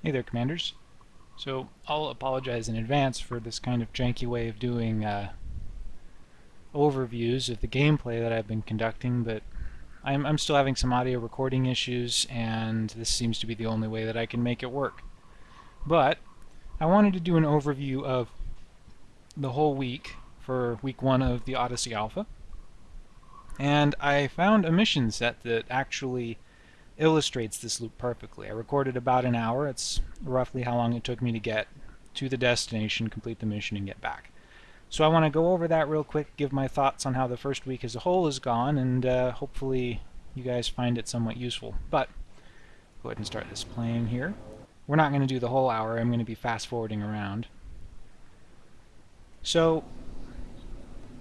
Hey there, Commanders. So I'll apologize in advance for this kind of janky way of doing uh, overviews of the gameplay that I've been conducting, but I'm, I'm still having some audio recording issues, and this seems to be the only way that I can make it work. But I wanted to do an overview of the whole week for week one of the Odyssey Alpha, and I found a mission set that actually illustrates this loop perfectly. I recorded about an hour. It's roughly how long it took me to get to the destination, complete the mission, and get back. So I want to go over that real quick, give my thoughts on how the first week as a whole has gone, and uh, hopefully you guys find it somewhat useful. But go ahead and start this playing here. We're not going to do the whole hour. I'm going to be fast forwarding around. So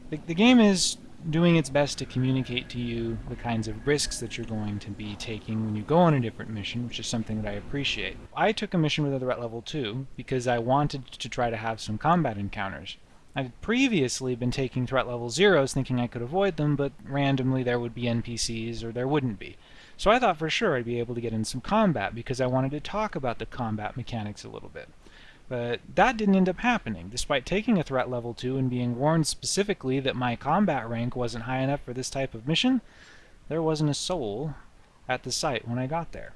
the, the game is doing its best to communicate to you the kinds of risks that you're going to be taking when you go on a different mission, which is something that I appreciate. I took a mission with a threat level 2 because I wanted to try to have some combat encounters. I'd previously been taking threat level zeros thinking I could avoid them, but randomly there would be NPCs or there wouldn't be. So I thought for sure I'd be able to get in some combat because I wanted to talk about the combat mechanics a little bit. But that didn't end up happening. Despite taking a threat level 2 and being warned specifically that my combat rank wasn't high enough for this type of mission, there wasn't a soul at the site when I got there.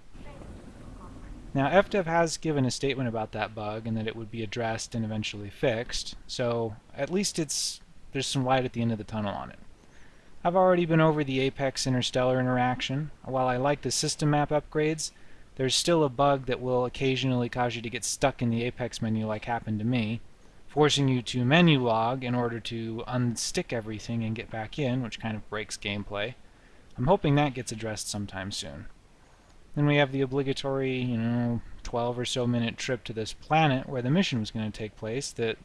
Now, FDev has given a statement about that bug and that it would be addressed and eventually fixed, so at least it's there's some light at the end of the tunnel on it. I've already been over the Apex Interstellar interaction. While I like the system map upgrades, there's still a bug that will occasionally cause you to get stuck in the Apex menu like happened to me, forcing you to menu log in order to unstick everything and get back in, which kind of breaks gameplay. I'm hoping that gets addressed sometime soon. Then we have the obligatory, you know, 12 or so minute trip to this planet where the mission was going to take place that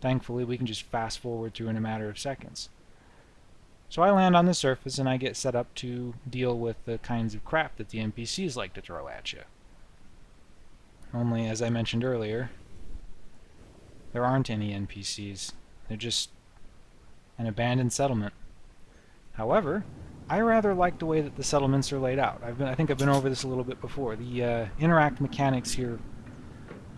thankfully we can just fast forward through in a matter of seconds. So I land on the surface and I get set up to deal with the kinds of crap that the NPCs like to throw at you. Only, as I mentioned earlier, there aren't any NPCs. They're just an abandoned settlement. However, I rather like the way that the settlements are laid out. I've been, I think I've been over this a little bit before. The uh, interact mechanics here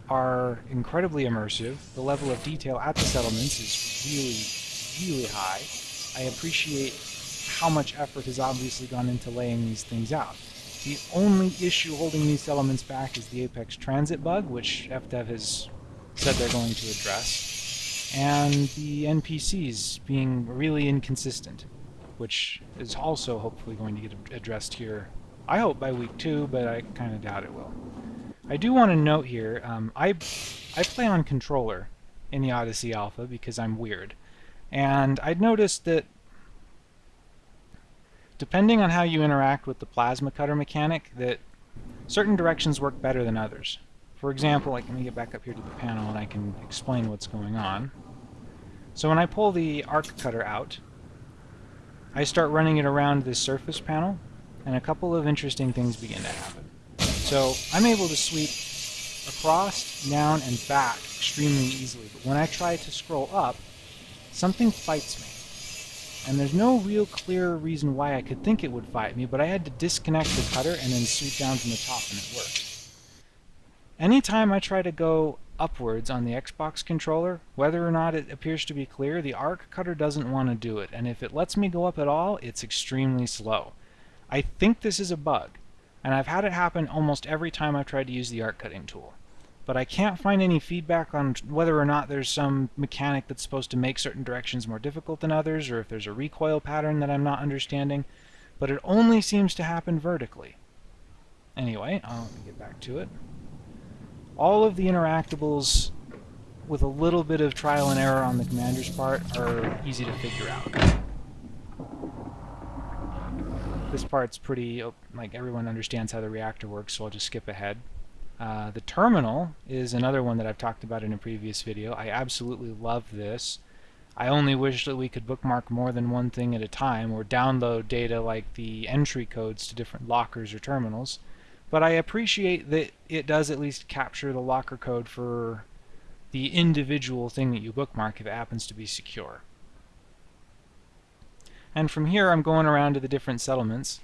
are incredibly immersive. The level of detail at the settlements is really, really high. I appreciate how much effort has obviously gone into laying these things out. The only issue holding these elements back is the Apex Transit bug, which FDev has said they're going to address, and the NPCs being really inconsistent, which is also hopefully going to get addressed here, I hope by week two, but I kind of doubt it will. I do want to note here, um, I, I play on controller in the Odyssey Alpha because I'm weird. And I'd noticed that depending on how you interact with the plasma cutter mechanic, that certain directions work better than others. For example, like, let me get back up here to the panel and I can explain what's going on. So when I pull the arc cutter out, I start running it around this surface panel, and a couple of interesting things begin to happen. So I'm able to sweep across, down, and back extremely easily, but when I try to scroll up, something fights me. And there's no real clear reason why I could think it would fight me, but I had to disconnect the cutter and then sweep down from the top and it worked. Anytime I try to go upwards on the Xbox controller, whether or not it appears to be clear, the arc cutter doesn't want to do it, and if it lets me go up at all, it's extremely slow. I think this is a bug, and I've had it happen almost every time I've tried to use the arc cutting tool but I can't find any feedback on whether or not there's some mechanic that's supposed to make certain directions more difficult than others, or if there's a recoil pattern that I'm not understanding, but it only seems to happen vertically. Anyway, uh, I'll get back to it. All of the interactables, with a little bit of trial and error on the commander's part, are easy to figure out. This part's pretty, oh, like everyone understands how the reactor works, so I'll just skip ahead. Uh, the terminal is another one that I've talked about in a previous video. I absolutely love this. I only wish that we could bookmark more than one thing at a time or download data like the entry codes to different lockers or terminals. But I appreciate that it does at least capture the locker code for the individual thing that you bookmark if it happens to be secure. And from here I'm going around to the different settlements.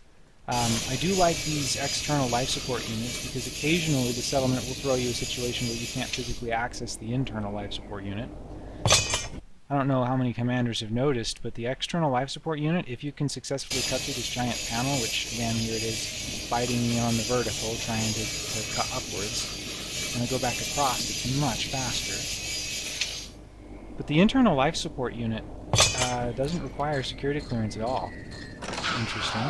Um, I do like these external life support units because occasionally the settlement will throw you a situation where you can't physically access the internal life support unit. I don't know how many commanders have noticed, but the external life support unit, if you can successfully cut through this giant panel, which again here it is biting me on the vertical, trying to, to cut upwards, and I go back across, it's much faster. But the internal life support unit uh, doesn't require security clearance at all. Interesting.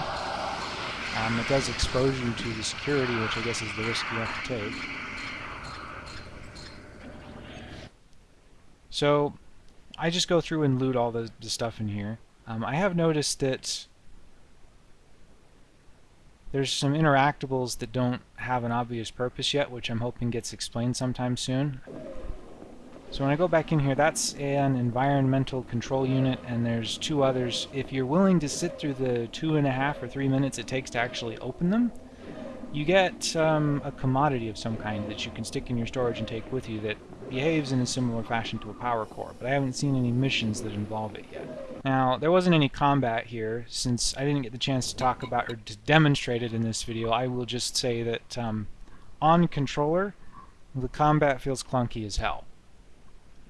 Um, it does expose you to the security, which I guess is the risk you have to take. So, I just go through and loot all the, the stuff in here. Um, I have noticed that there's some interactables that don't have an obvious purpose yet, which I'm hoping gets explained sometime soon. So when I go back in here, that's an environmental control unit, and there's two others. If you're willing to sit through the two and a half or three minutes it takes to actually open them, you get um, a commodity of some kind that you can stick in your storage and take with you that behaves in a similar fashion to a power core, but I haven't seen any missions that involve it yet. Now, there wasn't any combat here, since I didn't get the chance to talk about or to demonstrate it in this video, I will just say that um, on controller, the combat feels clunky as hell.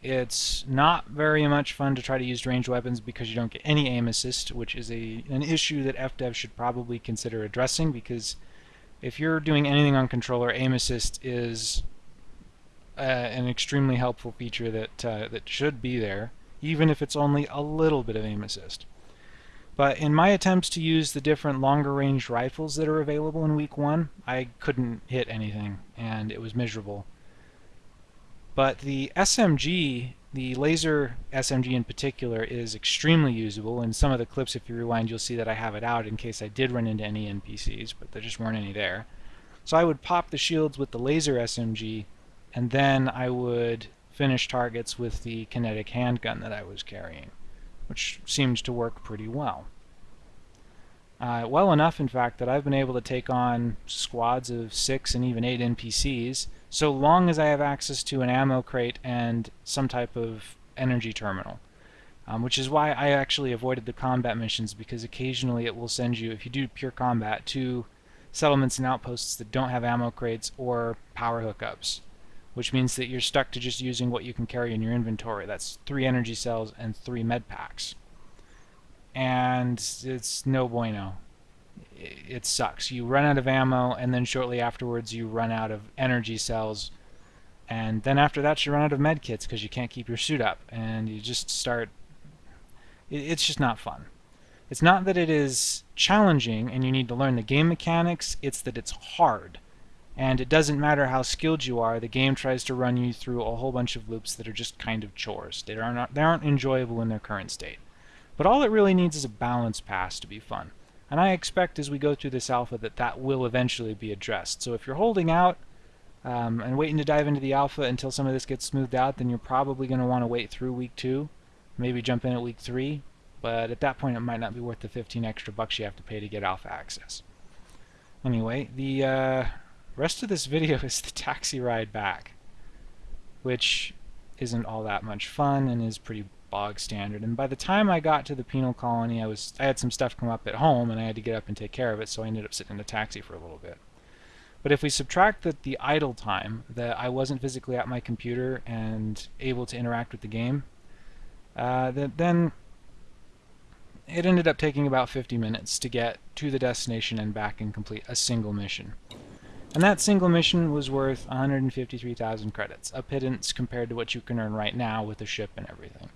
It's not very much fun to try to use ranged weapons because you don't get any aim assist, which is a an issue that FDev should probably consider addressing because if you're doing anything on controller, aim assist is uh, an extremely helpful feature that uh, that should be there, even if it's only a little bit of aim assist. But in my attempts to use the different longer range rifles that are available in week one, I couldn't hit anything, and it was miserable. But the SMG, the laser SMG in particular, is extremely usable. In some of the clips, if you rewind, you'll see that I have it out in case I did run into any NPCs, but there just weren't any there. So I would pop the shields with the laser SMG, and then I would finish targets with the kinetic handgun that I was carrying, which seems to work pretty well. Uh, well enough, in fact, that I've been able to take on squads of six and even eight NPCs, so long as I have access to an ammo crate and some type of energy terminal. Um, which is why I actually avoided the combat missions, because occasionally it will send you, if you do pure combat, to settlements and outposts that don't have ammo crates or power hookups, which means that you're stuck to just using what you can carry in your inventory. That's three energy cells and three med packs and it's no bueno. It sucks. You run out of ammo, and then shortly afterwards you run out of energy cells, and then after that you run out of med kits because you can't keep your suit up, and you just start. It's just not fun. It's not that it is challenging and you need to learn the game mechanics, it's that it's hard. And it doesn't matter how skilled you are, the game tries to run you through a whole bunch of loops that are just kind of chores. They aren't, they aren't enjoyable in their current state. But all it really needs is a balance pass to be fun. And I expect as we go through this alpha that that will eventually be addressed. So if you're holding out um, and waiting to dive into the alpha until some of this gets smoothed out, then you're probably going to want to wait through week 2, maybe jump in at week 3, but at that point it might not be worth the 15 extra bucks you have to pay to get alpha access. Anyway, the uh, rest of this video is the taxi ride back, which isn't all that much fun and is pretty bog standard. And by the time I got to the penal colony, I was I had some stuff come up at home, and I had to get up and take care of it, so I ended up sitting in a taxi for a little bit. But if we subtract the, the idle time that I wasn't physically at my computer and able to interact with the game, uh, then it ended up taking about 50 minutes to get to the destination and back and complete a single mission. And that single mission was worth 153,000 credits, a pittance compared to what you can earn right now with the ship and everything.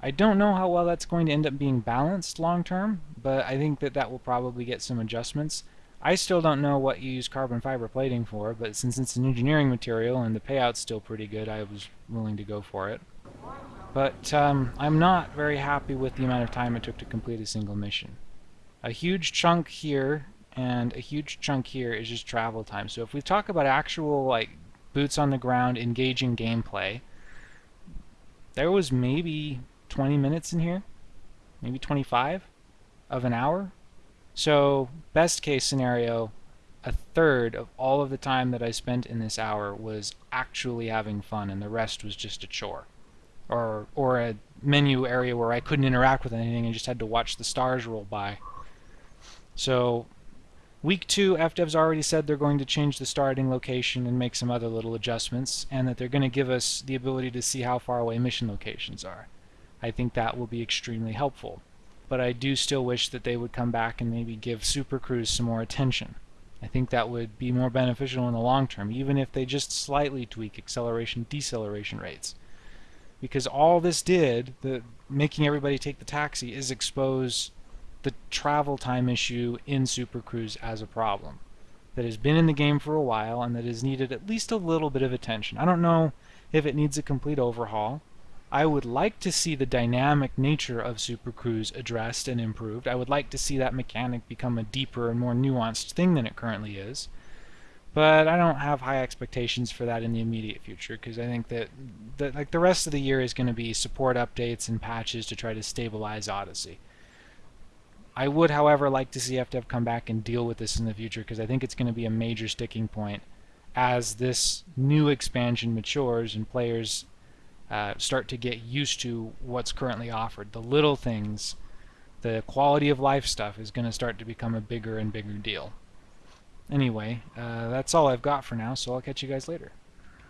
I don't know how well that's going to end up being balanced long term, but I think that that will probably get some adjustments. I still don't know what you use carbon fiber plating for, but since it's an engineering material and the payout's still pretty good, I was willing to go for it. But um, I'm not very happy with the amount of time it took to complete a single mission. A huge chunk here and a huge chunk here is just travel time. So if we talk about actual like boots on the ground engaging gameplay, there was maybe 20 minutes in here, maybe 25 of an hour. So best case scenario, a third of all of the time that I spent in this hour was actually having fun and the rest was just a chore. Or, or a menu area where I couldn't interact with anything and just had to watch the stars roll by. So Week 2, FDev's already said they're going to change the starting location and make some other little adjustments, and that they're going to give us the ability to see how far away mission locations are. I think that will be extremely helpful. But I do still wish that they would come back and maybe give Super Cruise some more attention. I think that would be more beneficial in the long term, even if they just slightly tweak acceleration deceleration rates. Because all this did, the making everybody take the taxi, is expose the travel time issue in Super Cruise as a problem that has been in the game for a while and that has needed at least a little bit of attention. I don't know if it needs a complete overhaul. I would like to see the dynamic nature of Super Cruise addressed and improved. I would like to see that mechanic become a deeper and more nuanced thing than it currently is. But I don't have high expectations for that in the immediate future because I think that, that like the rest of the year is going to be support updates and patches to try to stabilize Odyssey. I would, however, like to see FDev come back and deal with this in the future because I think it's going to be a major sticking point as this new expansion matures and players uh, start to get used to what's currently offered. The little things, the quality of life stuff is going to start to become a bigger and bigger deal. Anyway, uh, that's all I've got for now, so I'll catch you guys later.